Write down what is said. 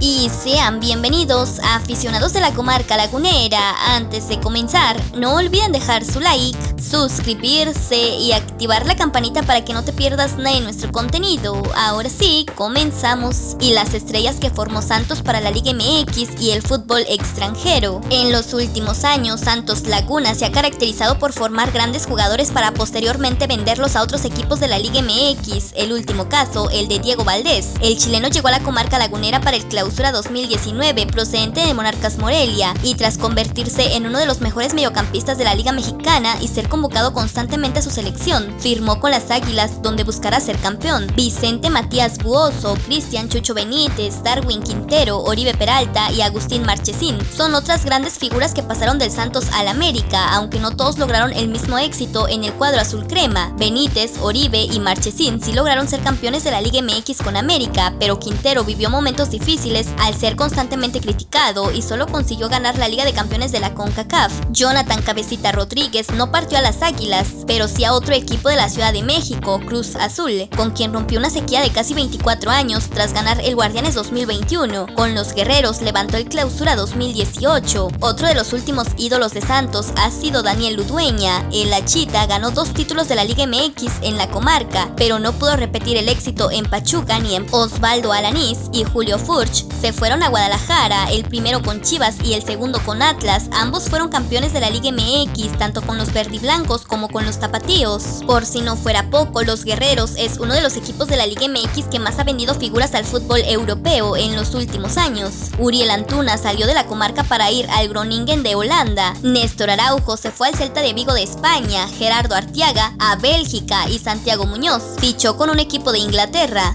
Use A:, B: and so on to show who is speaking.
A: y sean bienvenidos a aficionados de la comarca lagunera. Antes de comenzar, no olviden dejar su like, suscribirse y activar la campanita para que no te pierdas nada de nuestro contenido. Ahora sí, comenzamos. Y las estrellas que formó Santos para la Liga MX y el fútbol extranjero. En los últimos años, Santos Laguna se ha caracterizado por formar grandes jugadores para posteriormente venderlos a otros equipos de la Liga MX. El último caso, el de Diego Valdés. El chileno llegó a la comarca lagunera para el clausura 2019 procedente de Monarcas Morelia y tras convertirse en uno de los mejores mediocampistas de la Liga Mexicana y ser convocado constantemente a su selección, firmó con las Águilas donde buscará ser campeón. Vicente Matías Buoso, Cristian Chucho Benítez, Darwin Quintero, Oribe Peralta y Agustín Marchesín son otras grandes figuras que pasaron del Santos al América, aunque no todos lograron el mismo éxito en el cuadro azul crema. Benítez, Oribe y Marchesín sí lograron ser campeones de la Liga MX con América, pero Quintero vivió momentos difíciles al ser constantemente criticado y solo consiguió ganar la Liga de Campeones de la CONCACAF. Jonathan Cabecita Rodríguez no partió a las Águilas, pero sí a otro equipo de la Ciudad de México, Cruz Azul, con quien rompió una sequía de casi 24 años tras ganar el Guardianes 2021. Con los Guerreros levantó el Clausura 2018. Otro de los últimos ídolos de Santos ha sido Daniel Ludueña. El Achita ganó dos títulos de la Liga MX en la comarca, pero no pudo repetir el éxito en Pachuca ni en Osvaldo Alanís y Julio Furch se fueron a Guadalajara, el primero con Chivas y el segundo con Atlas. Ambos fueron campeones de la Liga MX, tanto con los verdiblancos como con los tapatíos. Por si no fuera poco, los Guerreros es uno de los equipos de la Liga MX que más ha vendido figuras al fútbol europeo en los últimos años. Uriel Antuna salió de la comarca para ir al Groningen de Holanda. Néstor Araujo se fue al Celta de Vigo de España, Gerardo Artiaga a Bélgica y Santiago Muñoz fichó con un equipo de Inglaterra.